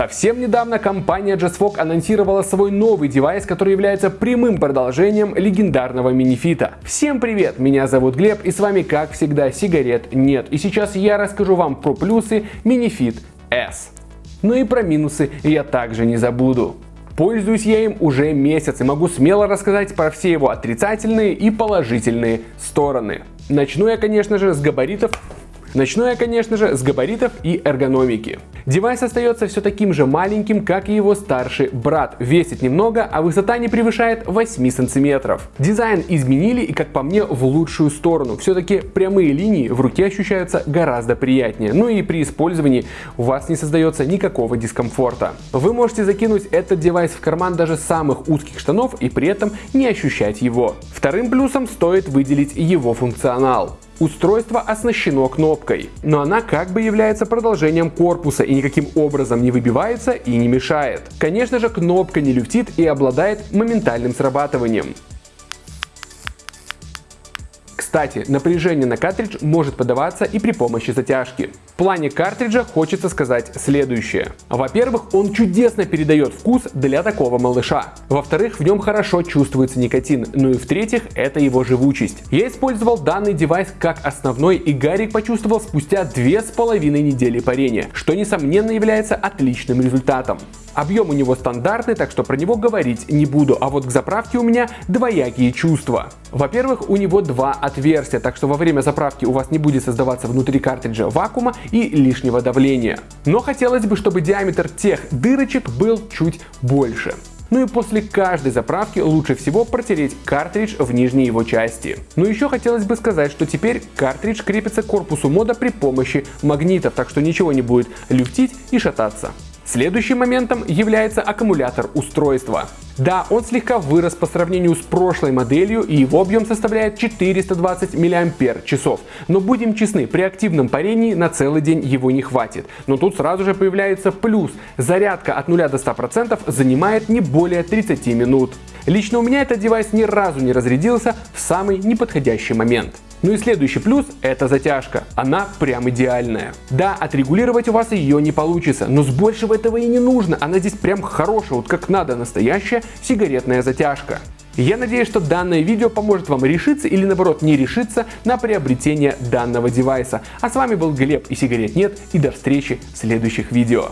Совсем недавно компания JustFog анонсировала свой новый девайс, который является прямым продолжением легендарного минифита. Всем привет, меня зовут Глеб и с вами как всегда сигарет нет. И сейчас я расскажу вам про плюсы минифит S. Ну и про минусы я также не забуду. Пользуюсь я им уже месяц и могу смело рассказать про все его отрицательные и положительные стороны. Начну я, конечно же, с габаритов Начну я, конечно же, с габаритов и эргономики. Девайс остается все таким же маленьким, как и его старший брат. Весит немного, а высота не превышает 8 сантиметров. Дизайн изменили и, как по мне, в лучшую сторону. Все-таки прямые линии в руке ощущаются гораздо приятнее. Ну и при использовании у вас не создается никакого дискомфорта. Вы можете закинуть этот девайс в карман даже самых узких штанов и при этом не ощущать его. Вторым плюсом стоит выделить его функционал. Устройство оснащено кнопкой, но она как бы является продолжением корпуса и никаким образом не выбивается и не мешает. Конечно же кнопка не люфтит и обладает моментальным срабатыванием. Кстати, напряжение на картридж может подаваться и при помощи затяжки. В плане картриджа хочется сказать следующее. Во-первых, он чудесно передает вкус для такого малыша. Во-вторых, в нем хорошо чувствуется никотин. Ну и в-третьих, это его живучесть. Я использовал данный девайс как основной и Гарик почувствовал спустя две с половиной недели парения, что несомненно является отличным результатом. Объем у него стандартный, так что про него говорить не буду, а вот к заправке у меня двоякие чувства. Во-первых, у него два отверстия, так что во время заправки у вас не будет создаваться внутри картриджа вакуума и лишнего давления. Но хотелось бы, чтобы диаметр тех дырочек был чуть больше. Ну и после каждой заправки лучше всего протереть картридж в нижней его части. Но еще хотелось бы сказать, что теперь картридж крепится к корпусу мода при помощи магнитов, так что ничего не будет люфтить и шататься. Следующим моментом является аккумулятор устройства. Да, он слегка вырос по сравнению с прошлой моделью и его объем составляет 420 мАч. Но будем честны, при активном парении на целый день его не хватит. Но тут сразу же появляется плюс. Зарядка от 0 до 100% занимает не более 30 минут. Лично у меня этот девайс ни разу не разрядился в самый неподходящий момент. Ну и следующий плюс – это затяжка. Она прям идеальная. Да, отрегулировать у вас ее не получится, но с большего этого и не нужно. Она здесь прям хорошая, вот как надо, настоящая сигаретная затяжка. Я надеюсь, что данное видео поможет вам решиться или наоборот не решиться на приобретение данного девайса. А с вами был Глеб и сигарет нет и до встречи в следующих видео.